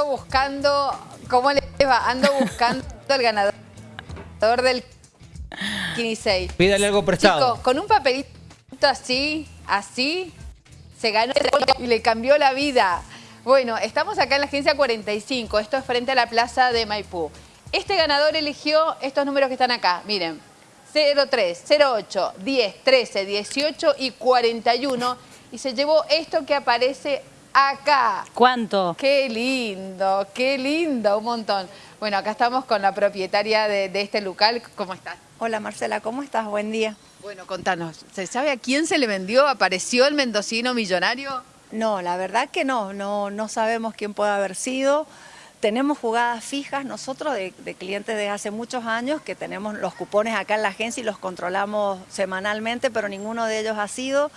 ando buscando, ¿cómo le va? Ando buscando el ganador del Kinisei. Pídale algo prestado. Con un papelito así, así, se ganó y le cambió la vida. Bueno, estamos acá en la agencia 45, esto es frente a la plaza de Maipú. Este ganador eligió estos números que están acá, miren, 03, 08, 10, 13, 18 y 41 y se llevó esto que aparece acá. ¿Cuánto? Qué lindo, qué lindo, un montón. Bueno, acá estamos con la propietaria de, de este local. ¿Cómo estás? Hola Marcela, ¿cómo estás? Buen día. Bueno, contanos, ¿se sabe a quién se le vendió? ¿Apareció el mendocino millonario? No, la verdad que no, no, no sabemos quién puede haber sido. Tenemos jugadas fijas nosotros de, de, clientes de hace muchos años que tenemos los cupones acá en la agencia y los controlamos semanalmente, pero ninguno de ellos ha sido.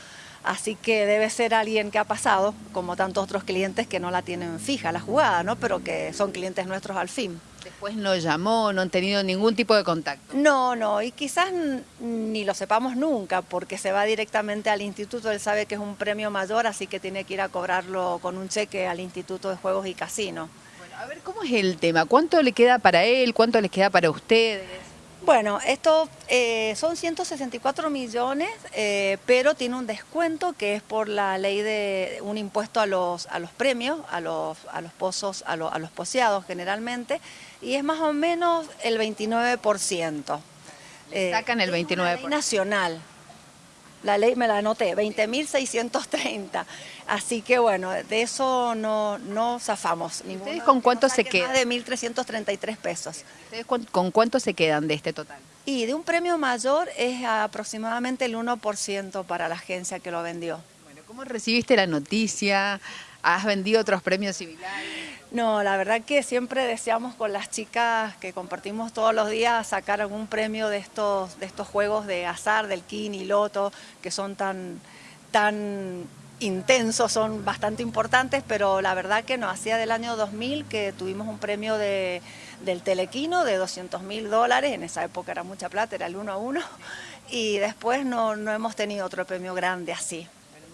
Así que debe ser alguien que ha pasado, como tantos otros clientes que no la tienen fija la jugada, ¿no? Pero que son clientes nuestros al fin. Después no llamó, no han tenido ningún tipo de contacto. No, no, y quizás ni lo sepamos nunca, porque se va directamente al instituto, él sabe que es un premio mayor, así que tiene que ir a cobrarlo con un cheque al Instituto de Juegos y Casinos. Bueno, a ver, ¿cómo es el tema? ¿Cuánto le queda para él? ¿Cuánto les queda para ustedes? Bueno, esto eh, son 164 millones, eh, pero tiene un descuento que es por la ley de un impuesto a los, a los premios, a los, a los pozos, a, lo, a los poseados generalmente, y es más o menos el 29%. Eh, sacan el 29%. ley nacional. La ley me la anoté, 20.630. Así que bueno, de eso no, no zafamos. ¿Ustedes con cuánto se quedan? Más de 1.333 pesos. ¿Ustedes con, con cuánto se quedan de este total? Y de un premio mayor es aproximadamente el 1% para la agencia que lo vendió. Bueno, ¿cómo recibiste la noticia? ¿Has vendido otros premios similares? No, la verdad que siempre deseamos con las chicas que compartimos todos los días sacar algún premio de estos, de estos juegos de azar, del Kini, Loto, que son tan, intensos, son bastante importantes, pero la verdad que no, hacía del año 2000 que tuvimos un premio de, del Telequino de 200 mil dólares, en esa época era mucha plata, era el uno a uno, y después no, no hemos tenido otro premio grande así.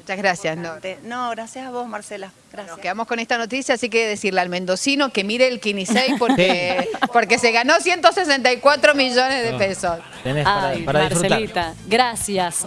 Muchas gracias. No. no, gracias a vos, Marcela. Gracias. Nos quedamos con esta noticia, así que decirle al mendocino que mire el Kinisei porque, porque se ganó 164 millones de pesos. Tenés para, Ay, para Marcelita, gracias.